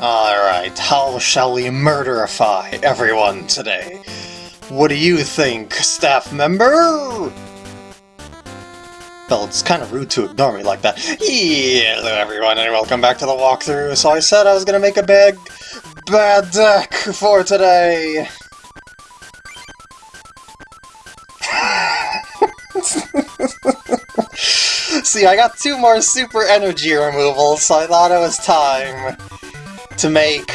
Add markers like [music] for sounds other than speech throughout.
Alright, how shall we murderify everyone today? What do you think, staff member? Well, it's kind of rude to ignore me like that. Hello everyone and welcome back to the walkthrough. So I said I was gonna make a big, bad deck for today. [laughs] See, I got two more super energy removals, so I thought it was time to make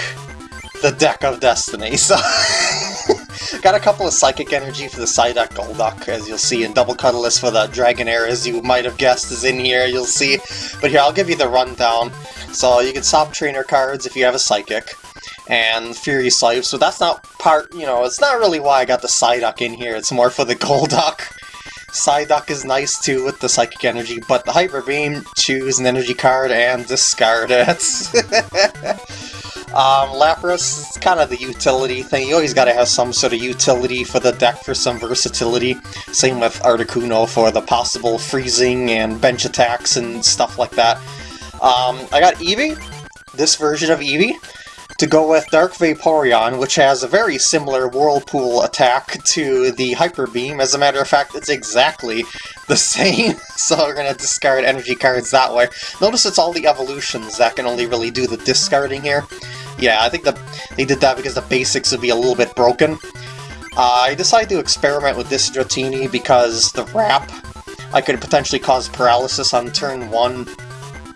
the Deck of Destiny. [laughs] So, got a couple of Psychic Energy for the Psyduck Golduck, as you'll see, and Double Colorless for the Dragonair, as you might have guessed is in here, you'll see. But here, I'll give you the rundown. So you can swap trainer cards if you have a Psychic, and Fury Swipes, so that's not part, you know, it's not really why I got the Psyduck in here, it's more for the [laughs] Golduck. Psyduck is nice too with the Psychic Energy, but the Hyper Beam, choose an energy card and discard it. [laughs] um, Lapras is kind of the utility thing. You always gotta have some sort of utility for the deck for some versatility. Same with Articuno for the possible freezing and bench attacks and stuff like that. Um, I got Eevee, this version of Eevee to go with Dark Vaporeon, which has a very similar Whirlpool attack to the Hyper Beam. As a matter of fact, it's exactly the [laughs] same, so we're going to discard energy cards that way. Notice it's all the evolutions that can only really do the discarding here. Yeah, I think the, they did that because the basics would be a little bit broken. Uh, I decided to experiment with this Dratini because the wrap I could potentially cause paralysis on turn 1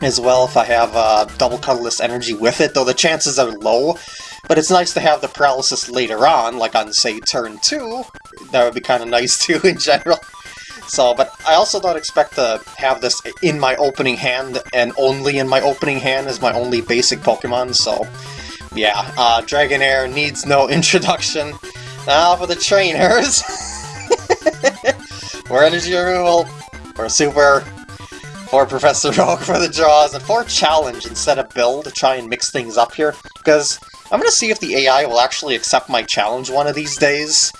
as well if I have uh, double colorless energy with it, though the chances are low. But it's nice to have the paralysis later on, like on, say, turn 2. That would be kind of nice [laughs] too, in general. So, but I also don't expect to have this in my opening hand, and only in my opening hand as my only basic Pokemon, so... Yeah, uh, Dragonair needs no [laughs] introduction. Now for the trainers! [laughs] More energy removal, for super for Professor [laughs] Oak for the draws, and for challenge instead of build to try and mix things up here, because I'm going to see if the AI will actually accept my challenge one of these days,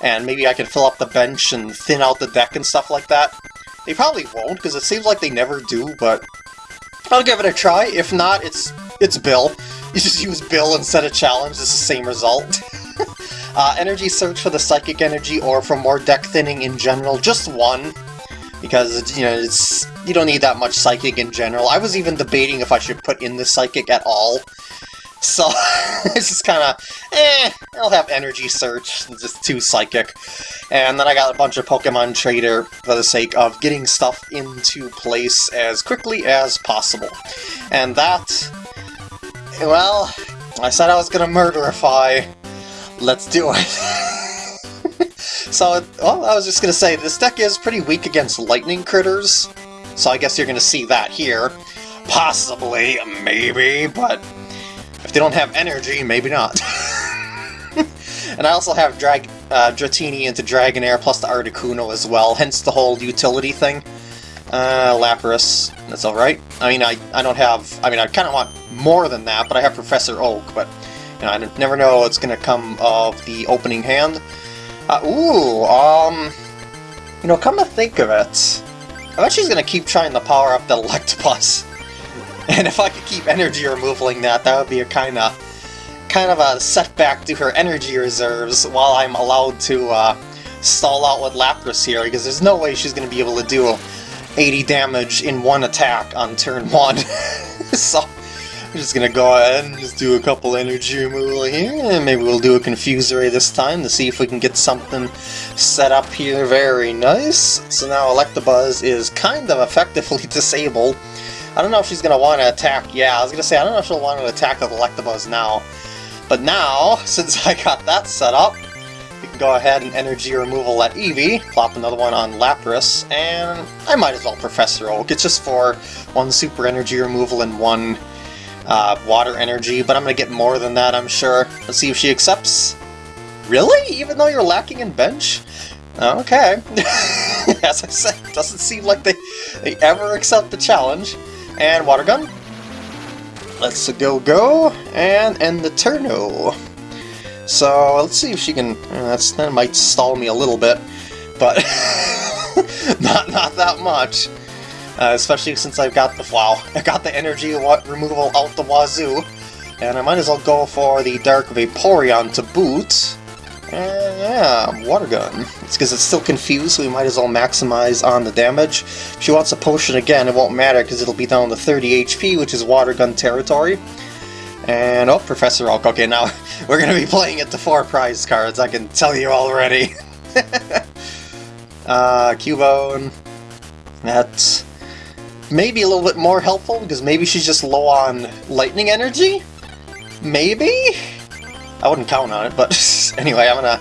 and maybe I can fill up the bench and thin out the deck and stuff like that. They probably won't, because it seems like they never do, but I'll give it a try. If not, it's it's Bill. [laughs] You just use Bill instead of challenge, it's the same result. [laughs] uh, energy search for the psychic energy or for more deck thinning in general, just one because you know it's you don't need that much psychic in general. I was even debating if I should put in the psychic at all. So [laughs] it's just kind of eh. I'll have energy search, just too psychic, and then I got a bunch of Pokemon Trader for the sake of getting stuff into place as quickly as possible. And that, well, I said I was gonna murderify. Let's do it. [laughs] So, well, I was just going to say, this deck is pretty weak against lightning critters, so I guess you're going to see that here. Possibly, maybe, but if they don't have energy, maybe not. [laughs] and I also have Drag uh, Dratini into Dragonair plus the Articuno as well, hence the whole utility thing. Uh, Lapras, that's alright. I mean, I, I don't have... I mean, I kind of want more than that, but I have Professor Oak, but you know, I never know what's going to come of the opening hand. Uh, ooh, um... You know, come to think of it, I bet she's gonna keep trying to power up the Electabuzz. [laughs] And if I could keep energy removaling that, that would be a kind of kind of a setback to her energy reserves while I'm allowed to uh, stall out with Lapras here, because there's no way she's going to be able to do 80 damage in one attack on turn [laughs] 1. so we're just gonna go ahead and just do a couple energy removal here, and maybe we'll do a Confuse Ray this time to see if we can get something set up here very nice. So now Electabuzz is kind of effectively [laughs] disabled. I don't know if she's gonna want to attack, yeah, I was gonna say, I don't know if she'll want to attack with Electabuzz now. But now, [laughs] since I got that set up, we can go ahead and energy removal at Eevee, plop another one on Lapras, and I might as well Professor Oak. It's just for one super energy removal and one uh, water energy, but I'm going to get more than that, I'm sure. Let's see if she accepts. Really? Even though you're lacking in bench? Okay. [laughs] As I said, doesn't seem like they, they ever accept the challenge. And water gun. Let's go go and end the turno. So let's see if she can. Uh, that's that might stall me a little bit, but [laughs] not not that much. Uh, especially since I've got the wow, [laughs] I got the energy removal out the wazoo. And I might as well go for the Dark Vaporeon to boot. And yeah, Water Gun. It's because it's still confused, so we might as well maximize on the damage. If she wants a potion again, it won't matter because it'll be down to 30 HP, which is Water Gun territory. And, oh, Professor Oak. Okay, now [laughs] we're going to be playing it to four prize cards, I can tell you already. [laughs] uh, Cubone. That's maybe a little bit more helpful, because maybe she's just low on lightning energy? Maybe? I wouldn't count on it, but [laughs] anyway, I'm gonna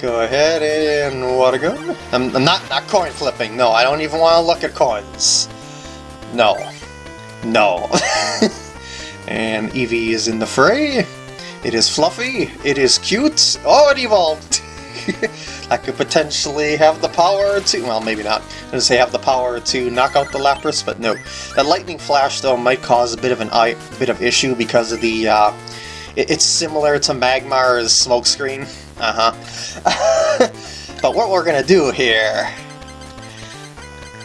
go ahead and water gun. I'm, I'm not, not coin flipping, no, I don't even want to look at coins. No. No. [laughs] and Eevee is in the fray. It is fluffy, it is cute. Oh, it evolved! [laughs] I could potentially have the power to, well, maybe not. I was going to say have the power to knock out the Lapras, but no. That Lightning Flash, though, might cause a bit of an eye, bit of issue because of the, uh, it, it's similar to Magmar's Smokescreen. Uh-huh. [laughs] but what we're going to do here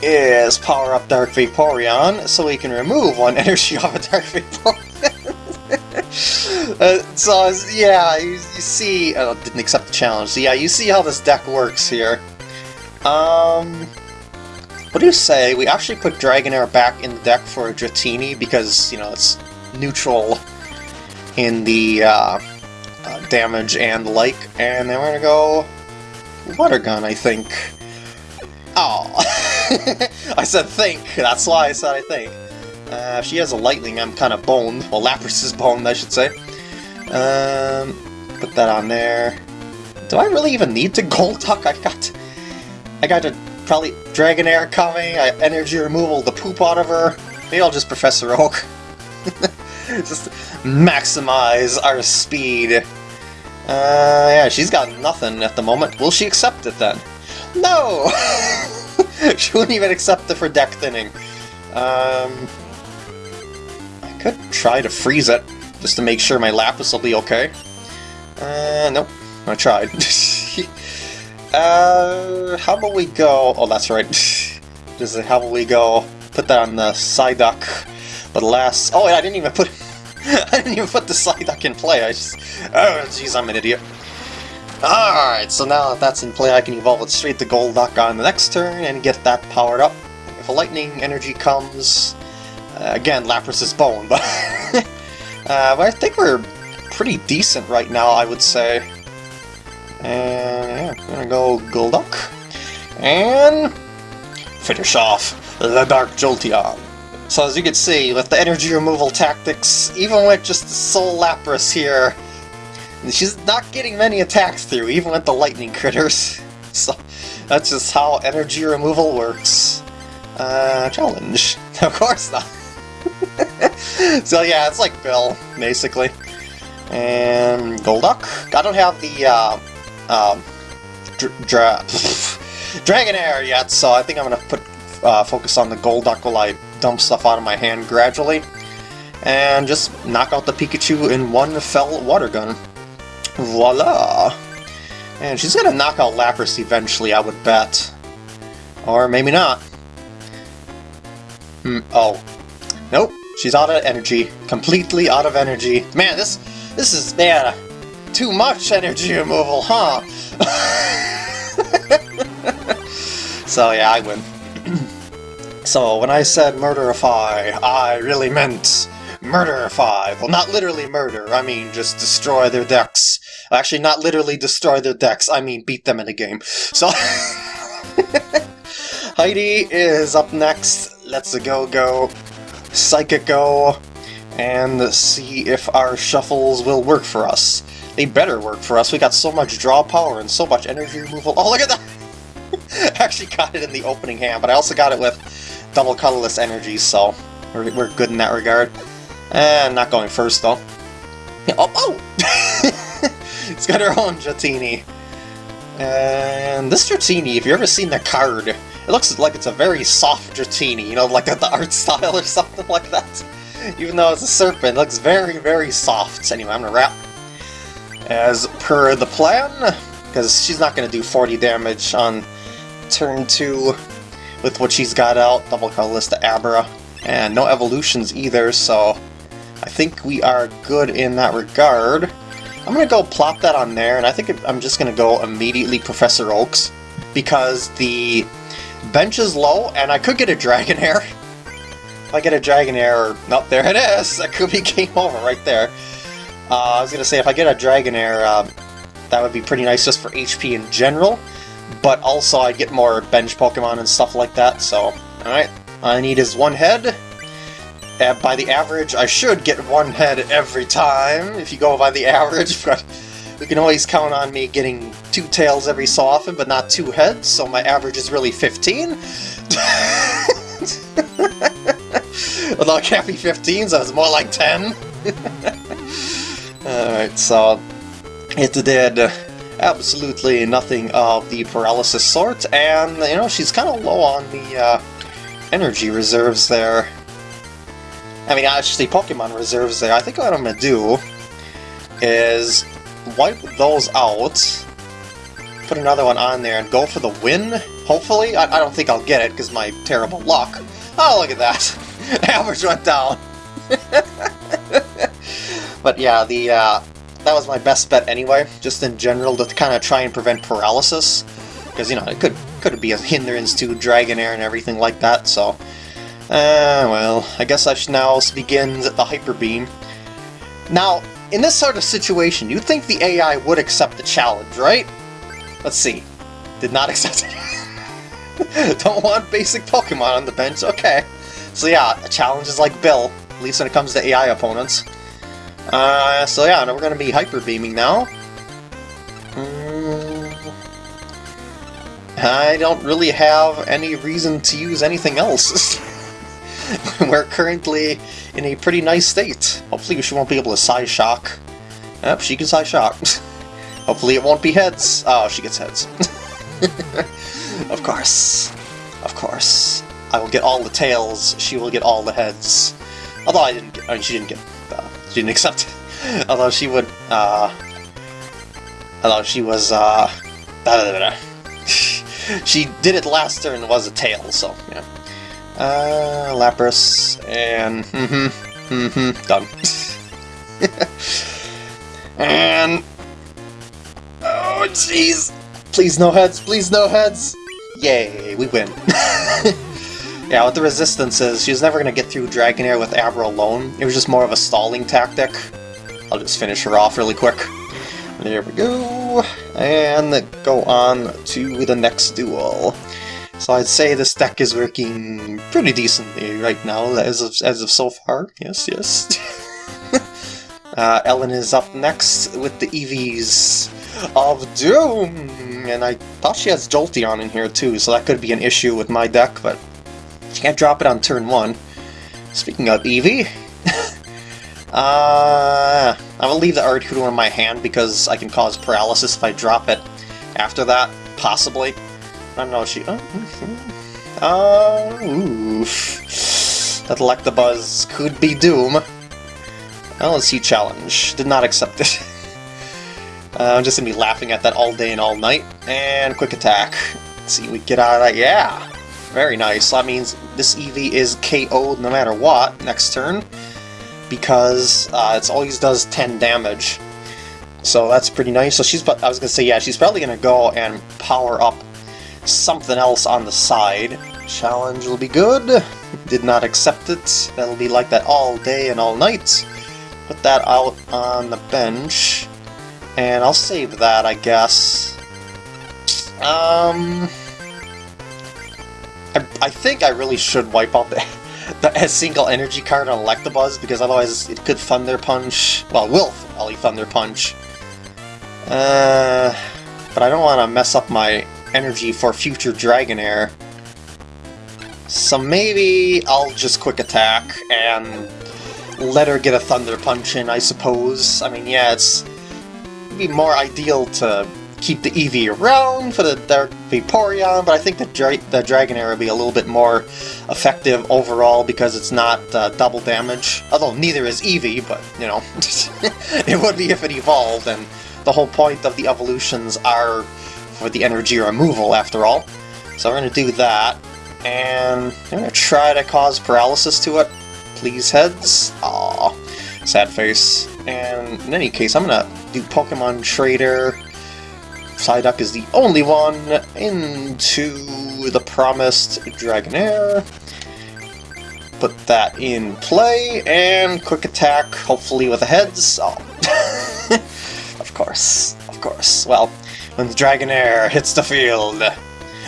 is power up Dark Vaporeon so we can remove one [laughs] energy off a Dark Vaporeon. [laughs] uh, so, yeah, you, you see... Oh, didn't accept the challenge. So, yeah, you see how this deck works here. Um... What do you say? We actually put Dragonair back in the deck for Dratini because, you know, it's neutral in the uh, uh, damage and like. And then we're gonna go Water Gun, I think. Oh, [laughs] I said think. That's why I said I think. Uh, if she has a lightning, I'm kind of boned. Well, Lapras is boned, I should say. Um, put that on there. Do I really even need to [laughs] Golduck? I got... I got a probably Dragonair coming, I energy removal the poop out of her. Maybe I'll just Professor Oak. [laughs] just maximize our speed. Uh, yeah, she's got nothing at the moment. Will she accept it then? No! [laughs] she wouldn't even accept it for deck thinning. Um, could try to freeze it, just to make sure my Lapras will be okay. Uh, nope. I tried. [laughs] uh, how about we go... Oh, that's right. [laughs] just how about we go put that on the Psyduck. But last... Oh, I didn't even put... [laughs] I didn't even put the Psyduck in play. I just... Oh, jeez, I'm an idiot. Alright, so now that that's in play, I can evolve it straight to Golduck on the next turn and get that powered up. If a lightning energy comes, uh, again, Lapras is bone, but, [laughs] uh, but I think we're pretty decent right now, I would say. And yeah, I'm gonna go Golduck. And finish off the Dark Jolteon. So as you can see, with the energy removal tactics, even with just the sole Lapras here, she's not getting many attacks through, even with the lightning critters. [laughs] So that's just how energy removal works. Uh, challenge. [laughs] Of course not. [laughs] so yeah, it's like Bill, basically. And Golduck. I don't have the uh, um, dra [laughs] Dragonair yet, so I think I'm gonna put uh, focus on the Golduck while I dump stuff out of my hand gradually. And just knock out the Pikachu in one fell water gun. Voila! And she's gonna knock out Lapras eventually, I would bet. Or maybe not. Hmm, oh. Nope. She's out of energy. Completely out of energy. Man, this this is, man, too much energy removal, huh? [laughs] so yeah, I win. [clears throat] so when I said murderify, I really meant murderify. Well, not literally murder, I mean just destroy their decks. Actually, not literally destroy their decks, I mean beat them in a game. So... [laughs] Heidi is up next. Let's go go. Psychico, and see if our shuffles will work for us. They better work for us. We got so much draw power and so much energy removal. Oh, look at that! [laughs] actually got it in the opening hand, but I also got it with double colorless energy, so we're, we're good in that regard. And not going first, though. Oh! oh! [laughs] it's got her own Dratini. And this Dratini, if you've ever seen the card, it looks like it's a very soft Dratini, you know, like the art [laughs] style or something like that. Even though it's a serpent, it looks very, very soft. Anyway, I'm gonna wrap as per the plan, because she's not gonna do 40 damage on turn 2 with what she's got out, double to Abra, and no evolutions either, so I think we are good in that regard. I'm to go plop that on there, and I think I'm just to go immediately Professor Oaks, because the bench is low, and I could get a Dragonair. [laughs] If I get a Dragonair, nope, there it is! [laughs] That could be game over right there. Uh, I was going to say, if I get a Dragonair, um, that would be pretty nice just for HP in general, but also I'd get more bench Pokemon and stuff like that, so... Alright, I need is one head, and by the average, I should get one head every time, if you go by the [laughs] average, but we can always count on me getting two tails every so often, but not two heads, so my average is really 15. Although it can't be 15, so it's more like 10. [laughs] Alright, so it did absolutely nothing of the paralysis sort, and, you know, she's kind of low on the uh, energy reserves there. I mean, actually, Pokemon reserves there. I think what I'm going to do is wipe those out, put another one on there, and go for the win, hopefully. I, I don't think I'll get it, because my terrible luck. Oh, look at that! [laughs] Average went down! [laughs] but yeah, the uh, that was my best bet anyway, just in general, to kind of try and prevent paralysis. Because, you know, it could, could be a hindrance to Dragonair and everything like that, so... Uh, well, I guess I should now begin the Hyper Beam. Now, in this sort of situation, you'd think the AI would accept the challenge, right? Let's see. Did not [laughs] accept it. Don't want basic Pokemon on the bench, okay. So yeah, challenges like Bill, at least when it comes to AI opponents. Uh, so yeah, we're going to be Hyper Beaming now. Mm, I don't really have any reason to use anything else. [laughs] We're currently in a pretty nice state. Hopefully she won't be able to Psyshock. Yep, she can Psyshock. [laughs] Hopefully it won't be heads. Oh, she gets heads. [laughs] of course. Of course. I will get all the tails, she will get all the heads. Although I didn't get, I mean, she didn't get, uh, she didn't accept it. [laughs] Although she would, uh, although she was, uh, she did it last turn was a tail, so, yeah. Uh, Lapras, and mm-hmm, mm-hmm, done. [laughs] and... Oh, jeez! Please no heads, please no heads! Yay, we win. [laughs] yeah, with the resistances, she was never going to get through Dragonair with Abra alone. It was just more of a stalling tactic. I'll just finish her off really quick. There we go. And go on to the next duel. So I'd say this deck is working pretty decently right now, as of, as of so far. Yes, yes. [laughs] uh, Ellen is up next with the EVs of Doom! And I thought she has Jolteon in here too, so that could be an issue with my deck, but she can't drop it on turn 1. Speaking of Eevee, [laughs] uh, I will leave the Articuno in my hand because I can cause paralysis if I drop it after that, possibly. I don't know, she... Oh, uh, oof. That Electabuzz could be Doom. See challenge. Did not accept it. [laughs] uh, I'm just gonna be laughing at that all day and all night. And quick attack. Let's see, we get out of that. Yeah! Very nice. That means this Eevee is KO'd no matter what next turn. Because uh, it always does 10 damage. So that's pretty nice. So she's, I was gonna say, yeah, she's probably gonna go and power up something else on the side. Challenge will be good. Did not accept it. That'll be like that all day and all night. Put that out on the bench. And I'll save that, I guess. Um... I, I think I really should wipe out the, [laughs] the single energy card on Electabuzz, because otherwise it could Thunder Punch. Well, will probably Thunder Punch. Uh, but I don't want to mess up my energy for future Dragonair. So maybe I'll just quick attack and let her get a Thunder Punch in, I suppose. I mean, yeah, it's be more ideal to keep the Eevee around for the Dark Vaporeon, but I think the, Dra the Dragonair would be a little bit more effective overall because it's not uh, double damage. Although neither is Eevee, but, you know, [laughs] it would be if it evolved, and the whole point of the evolutions are for the energy removal, after all. So we're going to do that, and I'm going to try to cause paralysis to it. Please, heads. Aww. sad face. And in any case, I'm gonna do Pokemon Trader. Psyduck is the only one into the promised Dragonair. Put that in play, and quick attack, hopefully with a heads. Oh. [laughs] of course, of course. Well, when the Dragonair hits the field,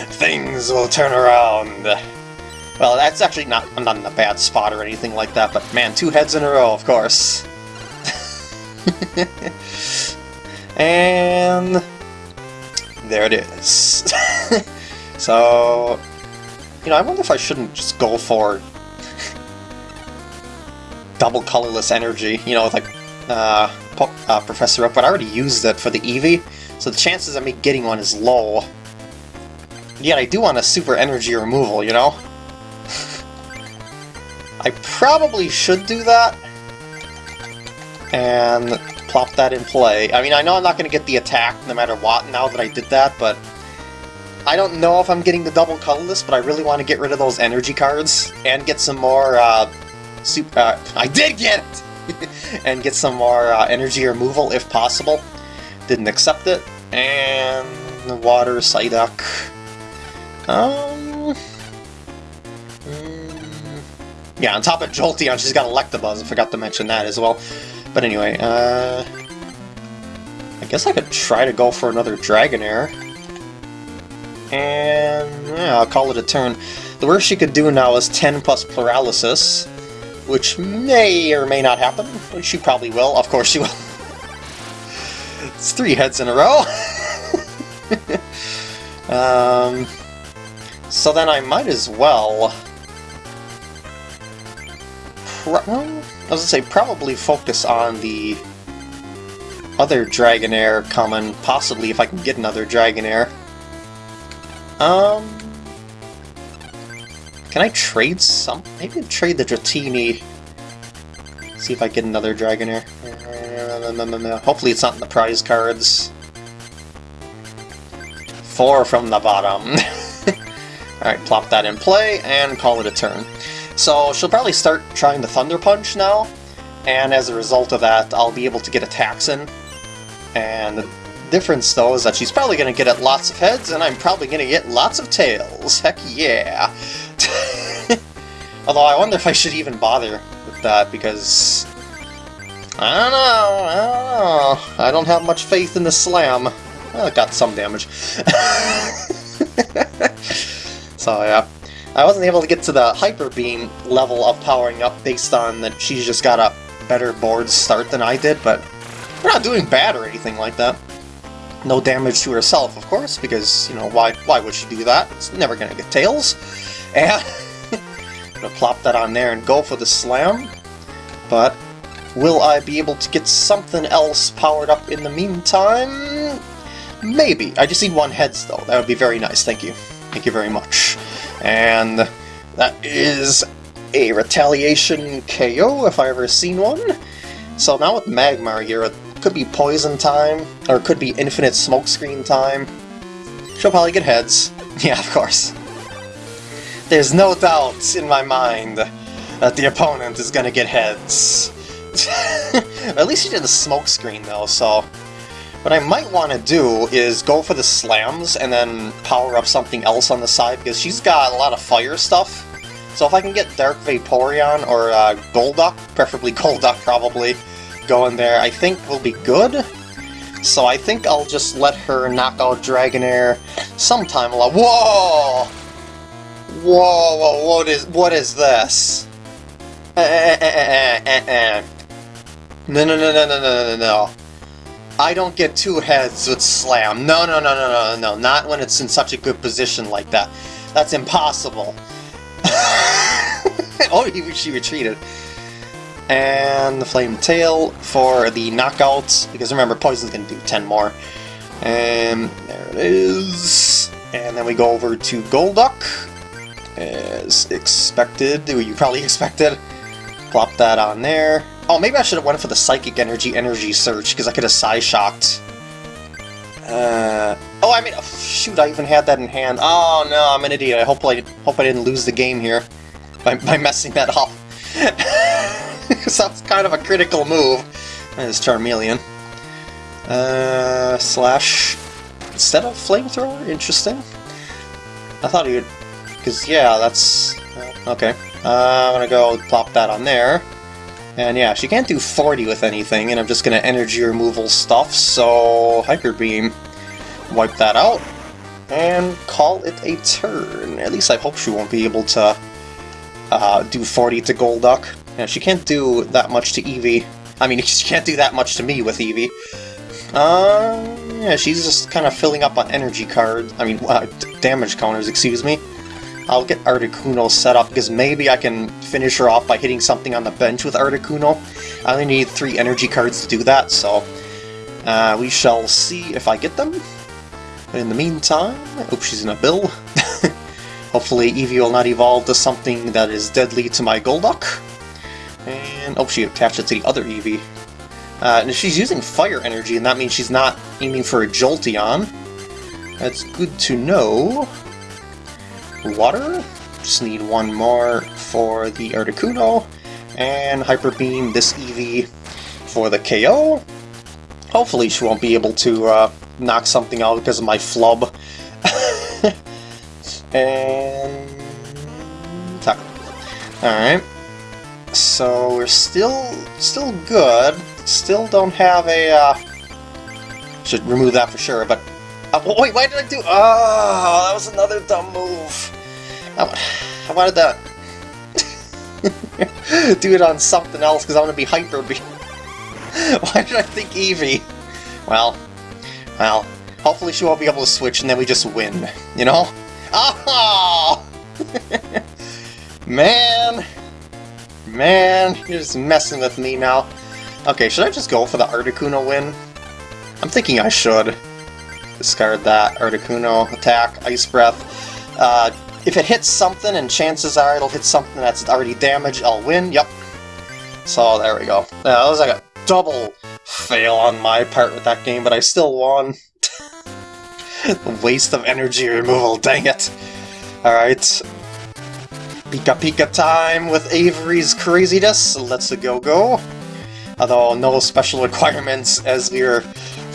things will turn around. Well, that's actually not, I'm not in a bad spot or anything like that, but man, two heads in a row, of course. [laughs] and there it is. [laughs] so, you know, I wonder if I shouldn't just go for double colorless energy, you know, like uh, uh, Professor Oak, but I already used it for the Eevee, so the chances of me getting one is low. Yet I do want a super energy removal, you know? [laughs] I probably should do that. And plop that in play. I mean, I know I'm not going to get the attack no matter what now that I did that, but I don't know if I'm getting the double colorless, but I really want to get rid of those energy cards and get some more, uh, super, uh, I did get it! [laughs] and get some more uh, energy removal if possible. Didn't accept it. And the water, Psyduck. Um... Mm, yeah, on top of Jolteon, she's got Electabuzz. I forgot to mention that as well. But anyway, uh... I guess I could try to go for another Dragonair. And... yeah, I'll call it a turn. The worst she could do now is 10 plus Paralysis, which may or may not happen. But she probably will. Of course she will. [laughs] it's three heads in a row. [laughs] um... So then I might as well... I was gonna say, probably focus on the other Dragonair coming, possibly if I can get another Dragonair. Um... Can I trade some? Maybe trade the Dratini. See if I get another Dragonair. Hopefully it's not in the prize cards. Four from the bottom. [laughs] Alright, plop that in play, and call it a turn. So she'll probably start trying the Thunder Punch now, and as a result of that, I'll be able to get attacks in. And the difference, though, is that she's probably going to get at lots of heads, and I'm probably going to get lots of tails. Heck yeah! [laughs] Although I wonder if I should even bother with that, because... I don't know, I don't know. I don't have much faith in the slam. Well, it got some damage. [laughs] So yeah, I wasn't able to get to the Hyper Beam level of powering up based on that she's just got a better board start than I did, but we're not doing bad or anything like that. No damage to herself, of course, because, you know, why why would she do that? It's never gonna get Tails. And [laughs] gonna plop that on there and go for the Slam. But will I be able to get something else powered up in the meantime? Maybe. I just need one heads, though. That would be very nice, thank you. Thank you very much. And that is a Retaliation KO, if I ever seen one. So now with Magmar here, it could be Poison time, or it could be Infinite Smokescreen time. She'll probably get heads. [laughs] Yeah, of course. There's no doubt in my mind that the opponent is gonna get heads. [laughs] At least he did the smokescreen though, so what I might want to do is go for the slams and then power up something else on the side, because she's got a lot of fire stuff. So if I can get Dark Vaporeon or uh, Golduck, preferably [laughs] Golduck probably, going there, I think will be good. So I think I'll just let her knock out Dragonair sometime along. Whoa! Whoa, whoa, what is, what is this? Eh, eh, eh, eh, eh, eh. No, no, no, no, no, no, no, no. I don't get two heads with Slam. No, no, no, no, no, no, not when it's in such a good position like that. That's impossible. [laughs] oh, she retreated. And the Flame Tail for the knockouts, because remember, Poison's going to do 10 more. And there it is. And then we go over to Golduck, as expected, you probably [laughs] expected. Plop that on there. Oh, maybe I should have went for the Psychic Energy Energy Search, because I could have Psy-Shocked. Uh, oh, I mean, oh, shoot, I even had that in hand. Oh, no, I'm an idiot. I hope I, hope I didn't lose the game here by, by messing that up. Because that was kind of a critical move. That is Charmeleon. Uh, slash... Instead of Flamethrower? Interesting. I thought he would... Because, yeah, that's... Okay. Uh, I'm gonna go plop that on there. And yeah, she can't do 40 with anything, and I'm just gonna energy removal stuff, so... Hyper Beam. Wipe that out. And call it a turn. At least I hope she won't be able to uh, do 40 to Golduck. Yeah, she can't do that much to Eevee. I mean, [laughs] she can't do that much to me with Eevee. Uh, yeah, she's just kind of filling up on energy cards. I mean, uh, damage counters, excuse me. I'll get Articuno set up, because maybe I can finish her off by hitting something on the bench with Articuno. I only need three energy cards to do that, so... Uh, we shall see if I get them. But in the meantime, I hope she's in a bill. [laughs] Hopefully Eevee will not evolve to something that is deadly to my Golduck. And, oh, she attached it to the other Eevee. Uh, and she's using fire energy, and that means she's not aiming for a Jolteon. That's good to know. Water? Just need one more for the Articuno. And Hyper Beam this Eevee for the KO. Hopefully she won't be able to uh, knock something out because of my flub. [laughs] and... Tackle. Alright. So we're still still good. Still don't have a... Uh, should remove that for sure, but... Uh, wait, why did I do... Oh, that was another dumb move. I, wanted to... [laughs] do it on something else, because I want to be Hyper [laughs] why did I think Eevee? Well, well, hopefully she won't be able to switch and then we just win, you know? Oh! [laughs] Man! Man, you're just messing with me now. Okay, should I just go for the Articuno win? I'm thinking I should. Discard that Articuno, attack, Ice Breath. Uh, if it hits something, and chances are it'll hit something that's already damaged, I'll win. Yep. So there we go. Yeah, that was like a double fail on my part with that game, but I still won. [laughs] Waste of energy removal, dang it. Alright, Pika Pika time with Avery's craziness. Let's go go. Although no special requirements as we were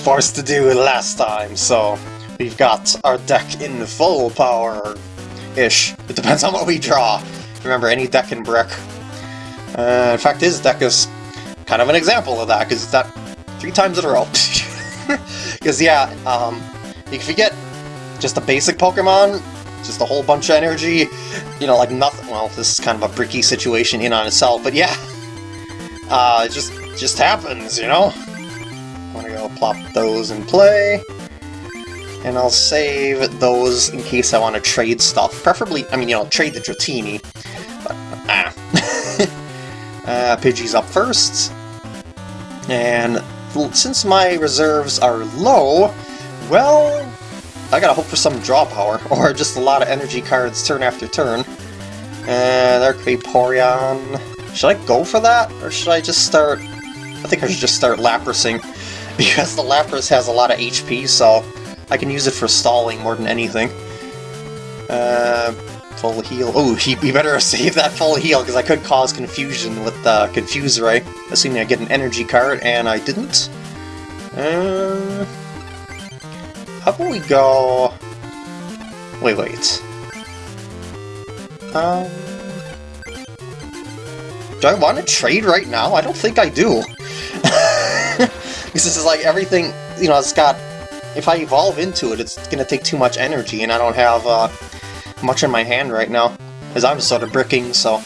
forced to do last time, so we've got our deck in full power-ish. It depends on what we draw. Remember, any deck can brick. Uh, in fact, his deck is kind of an example of that, because it's that three times in a row. [laughs] Because, yeah, um, if you get just a basic Pokemon, just a whole bunch of energy, you know, like nothing, well, this is kind of a bricky situation in on itself, but yeah, [laughs] uh, it just, just happens, you know? I'm gonna go plop those in play, and I'll save those in case I want to trade stuff, preferably, I mean, you know, trade the Dratini, but, ah. [laughs] uh, Pidgey's up first, and since my reserves are low, well, I gotta hope for some draw power, [laughs] or just a lot of energy cards turn after turn. And there Vaporeon. Should I go for that? Or should I just start... I think I should just start Laprasing. [laughs] Because the Lapras has a lot of HP, so I can use it for stalling more than anything. Uh, full heal. Oh, he, he better [laughs] save that full heal, because I could cause confusion with the Confuse Ray. Assuming I get an energy card, and I didn't. Uh, how about we go... Wait, wait. Um... Do I want to trade right now? I don't think I do. [laughs] this is like everything, you know, it's got... If I evolve into it, it's going to take too much energy, and I don't have uh, much in my hand right now. Because I'm sort of bricking, so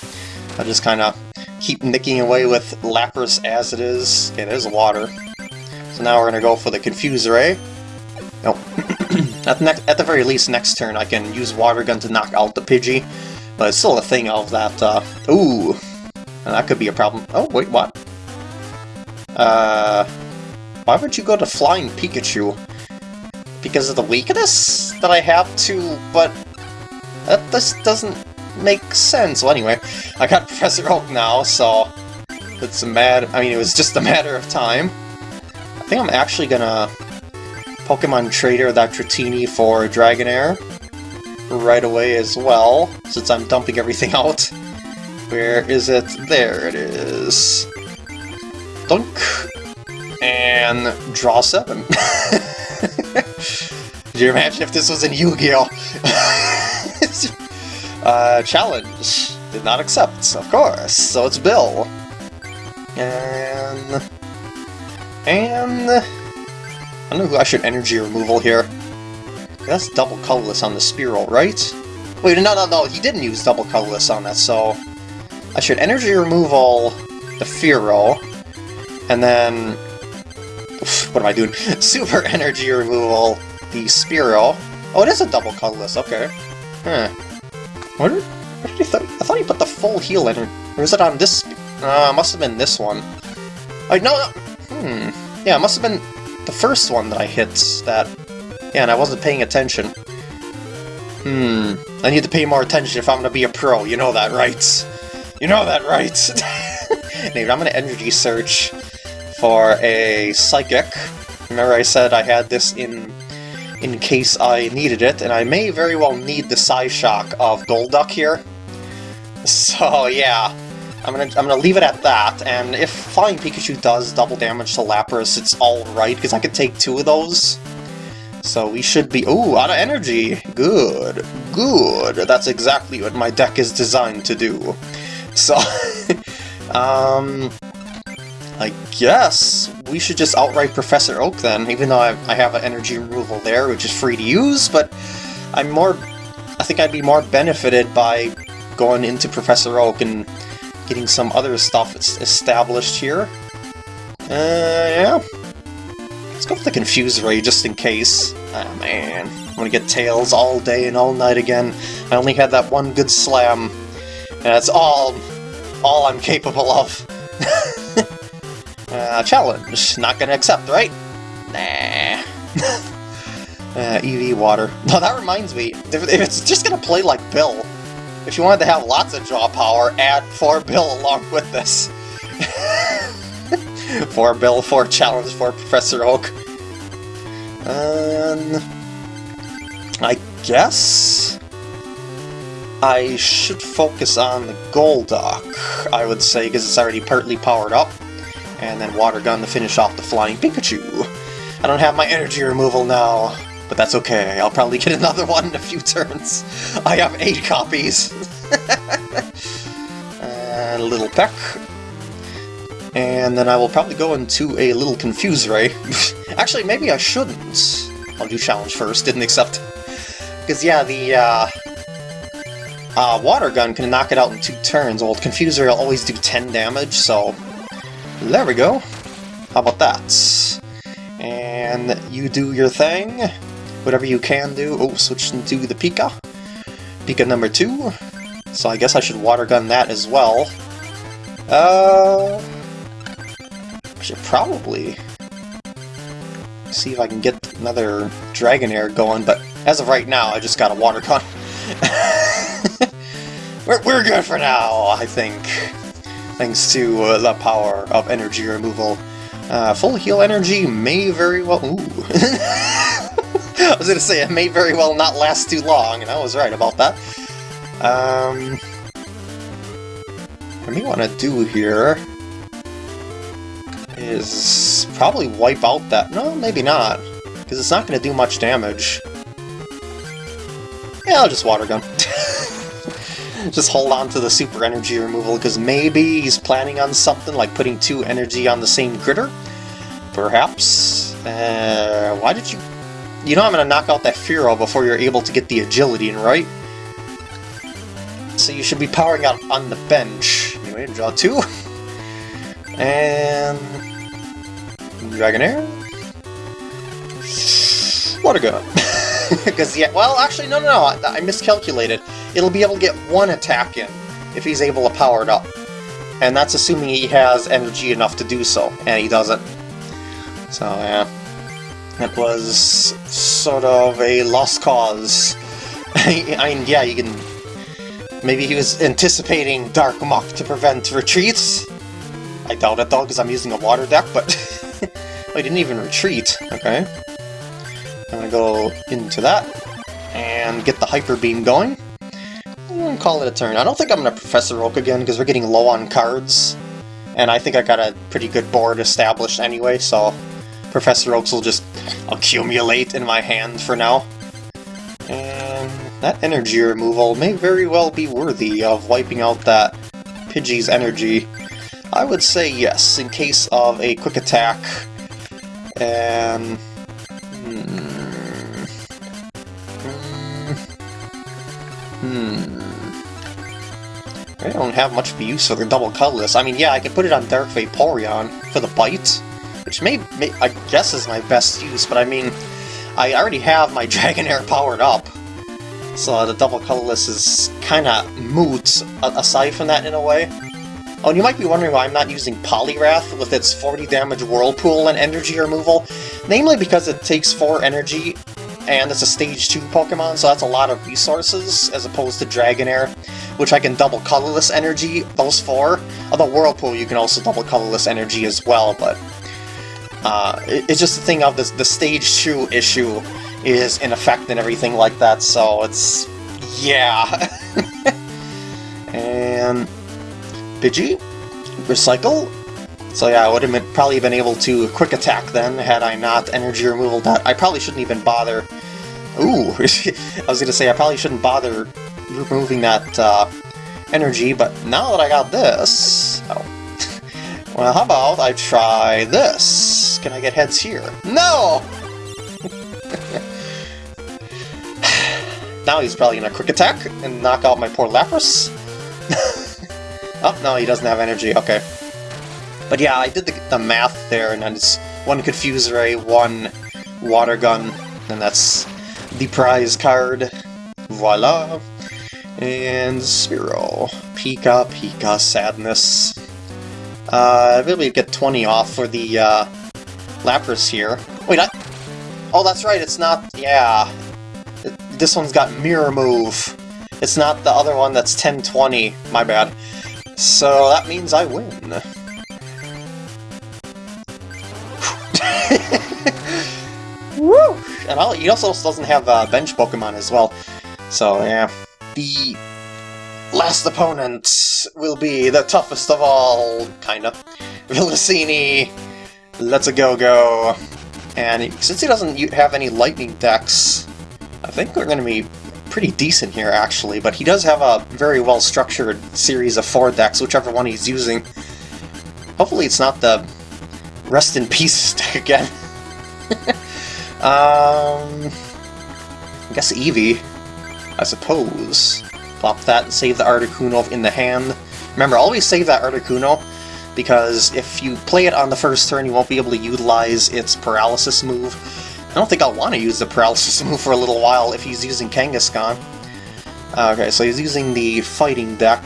I just kind of keep nicking away with Lapras as it is. Okay, there's water. So now we're going to go for the Confuse Ray. Nope. [clears throat] At, at the very least, next turn I can use Water Gun to knock out the Pidgey, but it's still a thing of that, uh, ooh, And that could be a problem. Oh, wait, what? Uh, why would you go to Flying Pikachu? Because of the weakness that I have to, but that this doesn't make sense. Well, anyway, I got [laughs] Professor Oak now, so it's a mad, I mean, it was just a matter of time. I think I'm actually gonna Pokemon Trader that Dratini for Dragonair right away as well, since I'm dumping everything [laughs] out. Where is it? There it is. Dunk. And draw seven. [laughs] Could you imagine if this was in Yu-Gi-Oh? [laughs] uh, challenge. Did not accept, of course. So it's Bill. And... And... I don't know who I should energy removal here. That's double colorless on the Spearow, right? Wait, no, no, no, he didn't use double colorless on that, so... I should energy removal the Fearow, and then... What am I doing? [laughs] Super energy removal the Spearow. Oh, it is a double colorless, okay. Huh. What what th I thought he put the full heal in, or is it on this... Uh, must have been this one. No, no! Hmm. Yeah, it must have been the first one that I hit that... Yeah, and I wasn't paying attention. Hmm. I need to pay more attention if I'm gonna be a pro, you know that, right? You know that, right? [laughs] anyway, I'm gonna energy search for a Psychic. Remember I said I had this in in case I needed it, and I may very well need the Psy Shock of Golduck here. So yeah, I'm gonna I'm gonna leave it at that, and if Flying Pikachu does double damage to Lapras, it's alright, because I could take two of those. So we should be... Ooh, out of energy! Good, good! That's exactly what my deck is designed to do. So, [laughs] um, I guess we should just outright Professor Oak then, even though I, I have an energy removal there, which is free to use, but I'm more, I think I'd be more benefited by going into Professor Oak and getting some other stuff established here. Uh, yeah. Let's go with the Confuse Ray just in case. Oh, man. I'm gonna get Tails all day and all night again. I only had that one good slam and that's all, all I'm capable of. Uh, challenge. Not gonna accept, right? Nah. [laughs] uh, EV water. [laughs] No, that reminds me, if, if it's just gonna play like Bill, if you wanted to have lots of draw power, add 4 [laughs] Bill along with this. 4 Bill, 4 challenge, 4 Professor Oak. Um, I guess I should focus on the Golduck, I would say, because it's already partly powered up. And then Water Gun to finish off the Flying Pikachu. I don't have my energy removal now, but that's okay. I'll probably get [laughs] another one in a few turns. I have eight copies. [laughs] and a little Peck. And then I will probably go into a little Confuse Ray. [laughs] Actually, maybe I shouldn't. I'll do Challenge first, didn't accept. Because, yeah, the, uh, uh, Water Gun can knock it out in two turns, while Confuse Ray will always do 10 damage, so... There we go. How about that? And you do your thing. Whatever you can do. Oh, switch into the Pika. Pika number two. So I guess I should Water Gun that as well. Uh... I should probably see if I can get another Dragonair going, but as of right now, I just got a Water Gun. [laughs] we're, we're good for now, I think. Thanks to uh, the power of energy removal. Uh, full heal energy may very well... Ooh. [laughs] I was gonna say, it may very well not last too long, and I was right about that. Um, what we want to do here is probably wipe out that... No, maybe not, because it's not going to do much damage. Yeah, I'll just water gun. Just hold on to the super energy removal, because maybe he's planning on something like putting two energy on the same critter? Perhaps? Uh, why did you... You know I'm going to knock out that Fearow before you're able to get the agility in, right? So you should be powering out on the bench. Anyway, draw two. [laughs] And... Dragonair? Water Gun. [laughs] Because, yeah, well, actually, no, no, no, I, I miscalculated. It'll be able to get one attack in if he's able to power it up. And that's assuming he has energy enough to do so, and he doesn't. So, yeah. It was sort of a lost cause. [laughs] I mean, yeah, you can... Maybe he was anticipating Dark Muk to prevent retreats? I doubt it, though, because I'm using a water deck, but... [laughs] he didn't even retreat. Okay. I'm gonna go into that, and get the Hyper Beam going. Call it a turn. I don't think I'm going to Professor Oak again, because we're getting low on cards. And I think I got a pretty good board established anyway, so Professor Oaks will just accumulate in my hand for now. And that energy removal may very well be worthy of wiping out that Pidgey's energy. I would say yes, in case of a quick attack. And... Hmm... Hmm... I don't have much of use for the double colorless. I mean, yeah, I can put it on Dark Vaporeon for the bite, which may, may I guess is my best use, but I mean, I already have my [laughs] Dragonair powered up, so the double colorless is kind of moot aside from that in a way. Oh, and you might be wondering why I'm not using Poliwrath with its 40 damage Whirlpool and energy removal, namely because it takes 4 energy and it's a stage 2 Pokemon, so that's a lot of resources, as opposed to Dragonair, which I can double colorless energy, those four. Although Whirlpool you can also double colorless energy as well, but uh, it's just the thing of this, the stage 2 issue is in effect and everything like that, so it's... yeah. [laughs] and... Pidgey? Recycle? So yeah, I would have probably been able to quick attack then, had I not energy removal that. I probably shouldn't even bother... Ooh! [laughs] I was gonna say, I probably shouldn't bother removing that uh, energy, but now that I got this... Oh. [laughs] well, how about I try this? Can I get heads here? No! [laughs] now he's probably gonna quick attack and knock out my poor Lapras. [laughs] oh, no, he doesn't have energy, okay. But yeah, I did the, the math there, and it's one Confuse Ray, one Water Gun, and that's the prize card. Voila! And Spearow. Pika, Pika, Sadness. Uh, I really get 20 off for the uh, Lapras here. Wait, I... Oh, that's right, it's not... Yeah. This one's got Mirror Move. It's not the other one that's 10-20. My bad. So that means I win. [laughs] Woo! And he also doesn't have uh, bench Pokemon as well. So, yeah. The last opponent will be the toughest of all, kinda. [laughs] Villasini, Let's a Go Go. And since he doesn't have any lightning decks, I think we're to be pretty decent here, actually. But he does have a very well-structured series of four decks, whichever one he's using. Hopefully it's not the Rest in Peace [laughs] deck again. [laughs] um, I guess Eevee, I suppose. Plop that and save the Articuno in the hand. Remember, always save that Articuno, because if you play it on the first turn, you won't be able to utilize its Paralysis move. I don't think I'll want to use the Paralysis [laughs] move for a little while if he's using Kangaskhan. Uh, okay, so he's using the Fighting deck.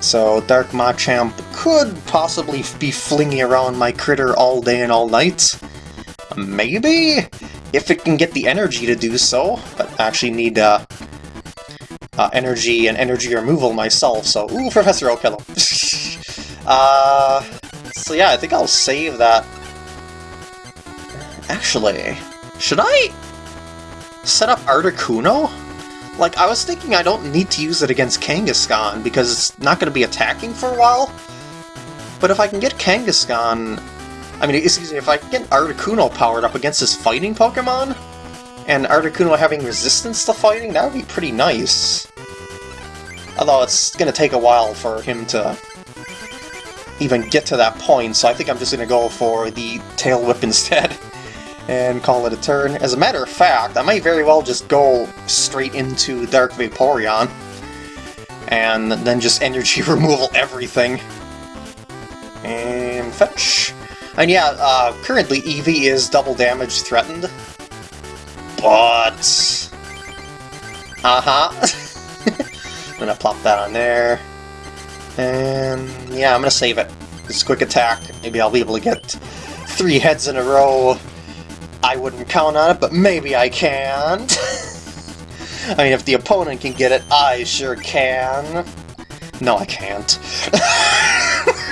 So Dark Machamp could possibly be flinging around my critter all day and all night. Maybe? If it can get the energy to do so, but I actually need uh, uh, energy and energy removal myself, so ooh, Professor Oak, hello. [laughs] uh, so yeah, I think I'll save that. Actually, should I set up Articuno? Like, I was thinking I don't need to use it against Kangaskhan, because it's not going to be attacking for a while. But if I can get Kangaskhan... I mean, excuse me, if I get Articuno powered up against his fighting Pokemon, and Articuno having resistance to fighting, that would be pretty nice. Although it's going to take a while for him to even get to that point, so I think I'm just going to go for the Tail Whip [laughs] instead and call it a turn. As a matter of fact, I might very well just go straight into Dark Vaporeon and then just energy [laughs] removal everything. And fetch. And yeah, uh, currently Eevee is double damage threatened, but... Uh-huh. [laughs] I'm gonna plop that on there. And yeah, I'm gonna save it. This quick attack. Maybe I'll be able to get three heads in a row I wouldn't count on it, but maybe I can. [laughs] I mean, if the opponent can get it, I sure can. No, I can't. [laughs]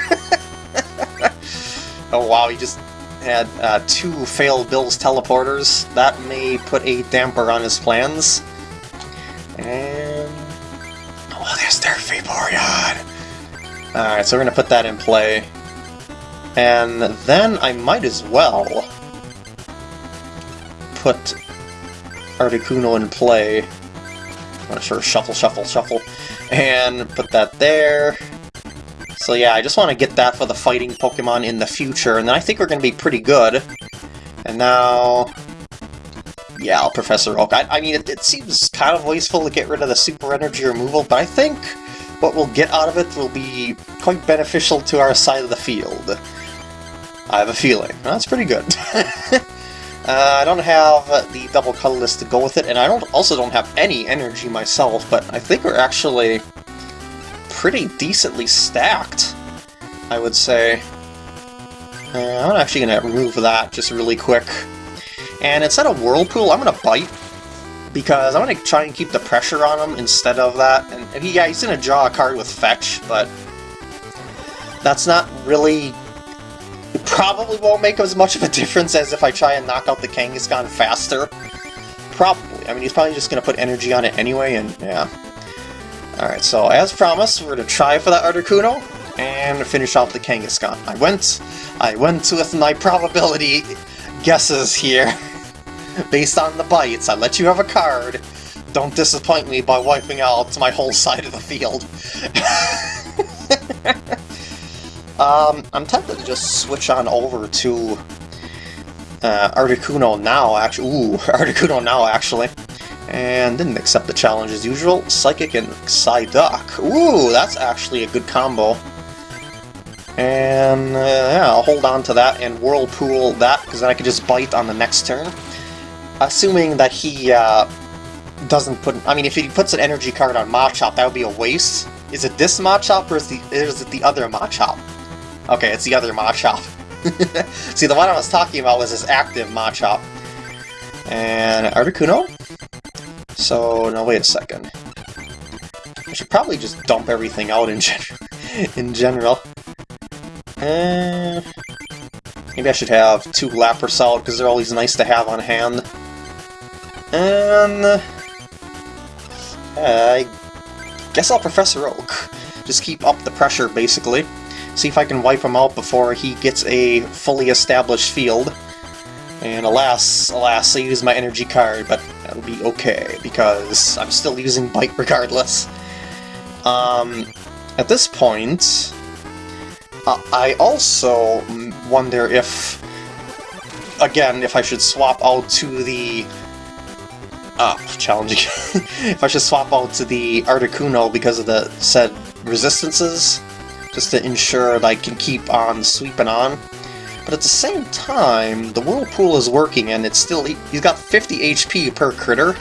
oh wow, he just had uh, two failed Bill's teleporters. That may put a damper on his plans. And... Oh, there's their Vaporeon! Alright, so we're gonna put that in play. And then I might as well put Articuno in play. I'm not sure, shuffle, shuffle, shuffle. And put that there. So yeah, I just want to get that for the fighting Pokemon in the future, and then I think we're going to be pretty good. And now... Yeah, Professor Oak. I, I mean, it, it, seems kind of wasteful to get rid of the Super Energy removal, but I think what we'll get out of it will be quite beneficial to our side of the field. I have a feeling. That's pretty good. [laughs] uh, I don't have the double colorless to go with it, and I don't also don't have any energy myself, but I think we're actually pretty decently stacked, I would say. Uh, I'm actually going to remove that just really quick. And instead of Whirlpool, I'm going to Bite, because I'm going to try and keep the pressure on him instead of that. And he, yeah, he's going to draw a card with Fetch, but that's not really... It probably won't make as much of a difference as if I try and knock out the Kangaskhan faster. Probably. I mean, he's probably just going to put energy on it anyway, and yeah. Alright, so as promised, we're going to try for that Articuno and finish off the Kangaskhan. I went, I went with my probability guesses here. [laughs] Based on the bites, I let you have a card. Don't disappoint me by wiping out my whole side of the field. [laughs] um, I'm tempted to just switch on over to uh, Articuno now, actually. Ooh, [laughs] Articuno now, actually and didn't accept the challenge as usual. Psychic and Psyduck. Ooh, that's actually a good combo. And uh, yeah, I'll hold on to that and Whirlpool that, because then I can just bite on the next turn. Assuming that he uh, doesn't put... I mean, if he puts an energy card on Machop, that would be a waste. Is it this Machop or is, the, is it the other Machop? Okay, it's the other Machop. [laughs] See, the one I was talking about was his active Machop. And Articuno? So, now wait a second. I should probably just dump everything out in, gen [laughs] in general. Uh, maybe I should have two Lapras out, because they're always nice to have on hand. And... Uh, I guess I'll Professor Oak. Just keep up the pressure, basically. See if I can wipe him out before he gets a fully established field. And alas, alas, I used my energy card, but that'll be okay, because I'm still using Bite regardless. Um, at this point, uh, I also wonder if, again, if I should swap out to the... Ah, challenging. [laughs] if I should swap out to the Articuno because of the said resistances, just to ensure that I can keep on sweeping on. But at the same time, the Whirlpool is working and it's still... He's got 50 HP per critter.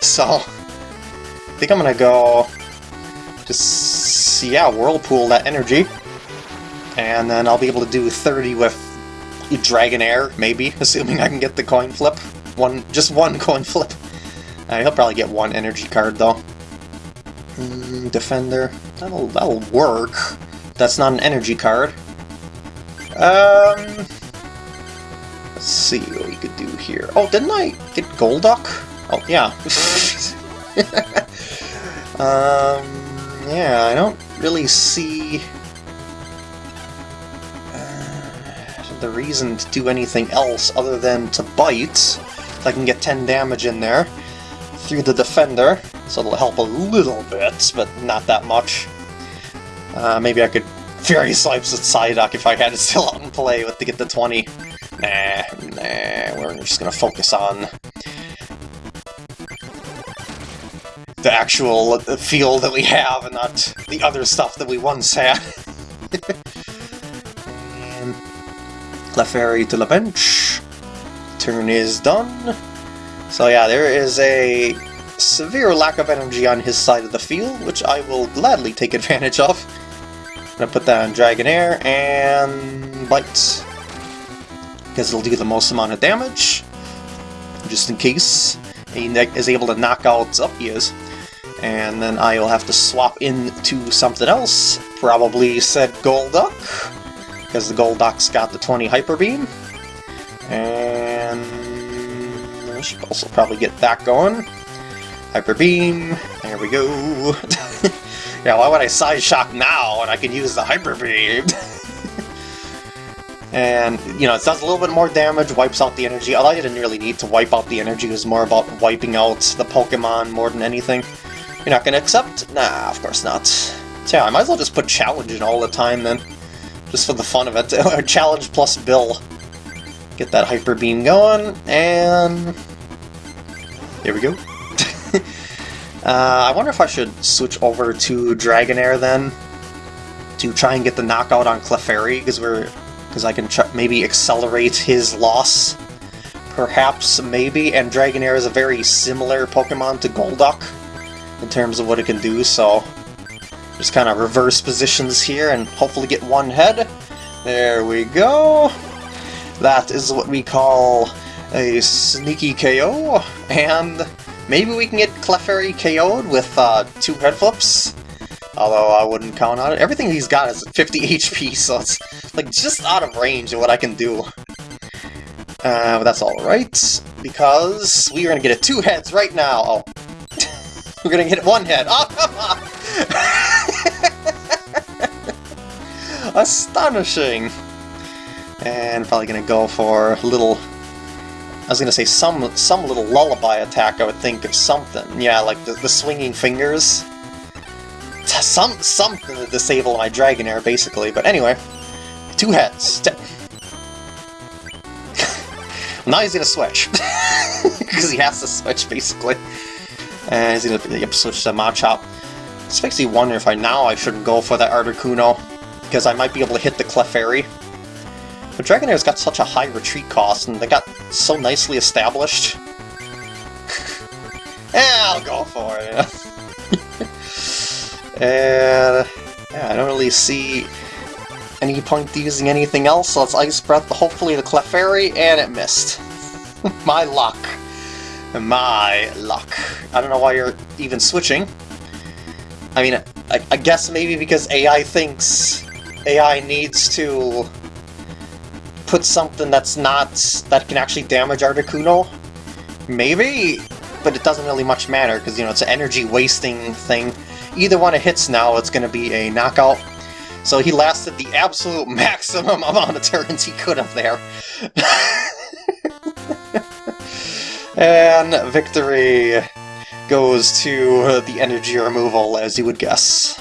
So, I think I'm gonna go... Just, yeah, Whirlpool that energy. And then I'll be able to do 30 with Dragonair, maybe, [laughs] assuming I can get the coin flip. One, just one [laughs] coin flip. Uh, he'll probably get one energy card, though. Mm, Defender. That'll, that'll work. That's not an energy card. Um, let's see what we could do here. Oh, didn't I get Golduck? Oh, yeah. [laughs] um, yeah, I don't really see uh, the reason to do anything else other than to bite. So I can get 10 damage in there through the defender, so it'll help a little bit, but not that much. Uh, maybe I could Fury Swipes with Psyduck if I had it still out [laughs] in play with to get the 20. Nah, nah, we're just gonna focus on the actual field that we have and not the other stuff that we once had. [laughs] Um, Clefairy to the bench. Turn is done. So yeah, there is a severe lack of energy on his side of the field, which I will gladly take advantage of. Gonna put that on Dragonair and Bite. Because it'll do the most amount of damage. Just in case he is able to knock out... Oh, he is. And then I will have to swap into something else. Probably said Golduck. Because the Golduck's got the 20 Hyper Beam. And... I should also probably get that going. Hyper Beam. There we go. [laughs] Yeah, why would I Psyshock now when I can use the Hyper Beam? [laughs] and, you know, it does a little bit more damage, wipes out the energy. Although I didn't really need to wipe out the energy, it was more about wiping out the Pokemon more than anything. You're not gonna accept? Nah, of course not. So yeah, I might as well just put challenge in all the time then. Just for the fun of it. [laughs] challenge plus Bill. Get that Hyper Beam going, and... Here we go. [laughs] uh, I wonder if I should switch over to Dragonair then, to try and get the knockout on Clefairy, because we're because I can maybe accelerate his loss. Perhaps, maybe, and Dragonair is a very similar Pokemon to Golduck in terms of what it can do, so just kind of reverse positions here and hopefully get one head. There we go. That is what we call a sneaky KO, and maybe we can get Clefairy KO'd with uh, two head flips. Although I wouldn't count on it. Everything he's got is 50 [laughs] HP, so it's like just out of range of what I can do. Uh, but that's alright, because we are to get it two heads right now. Oh. [laughs] We're to get one head. Oh, come on! Astonishing! And probably to go for a little... I was to say some some little lullaby attack, I would think, of something. Yeah, like the, the swinging fingers. Some Something to disable my Dragonair, basically. But anyway, Two heads. [laughs] now he's gonna switch. [laughs] Because he has to switch, basically. And he's gonna yep, switch to Machop. This makes me wonder if I now I shouldn't go for the Articuno, because I might be able to hit the Clefairy. But Dragonair's got such a high retreat cost, and they got so nicely established. [laughs] I'll go for it. [laughs] and yeah, I don't really see any point using anything else, so let's Ice Breath, hopefully the Clefairy, and it missed. [laughs] My luck. My luck. I don't know why you're even switching. I mean, I, I guess maybe because AI thinks AI needs to put something that's not... that can actually damage Articuno? Maybe? But it doesn't really much matter, because, you know, it's an energy-wasting thing. Either one it hits now, it's going to be a knockout. So he lasted the absolute [laughs] maximum amount of turns he could have there. [laughs] and victory goes to the energy removal, as you would guess.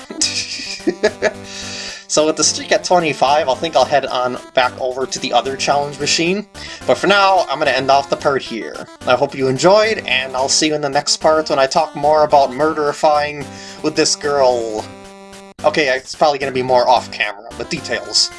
[laughs] so with the streak at 25, I think I'll head on back over to the other challenge machine. But for now, I'm going to end off the part here. I hope you enjoyed, and I'll see you in the next part when I talk more about murderifying with this girl Okay, it's probably going to be more off-camera, but details.